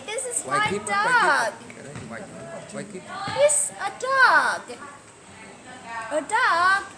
This is my keep, dog. Waikiki. keep? He's a dog. A dog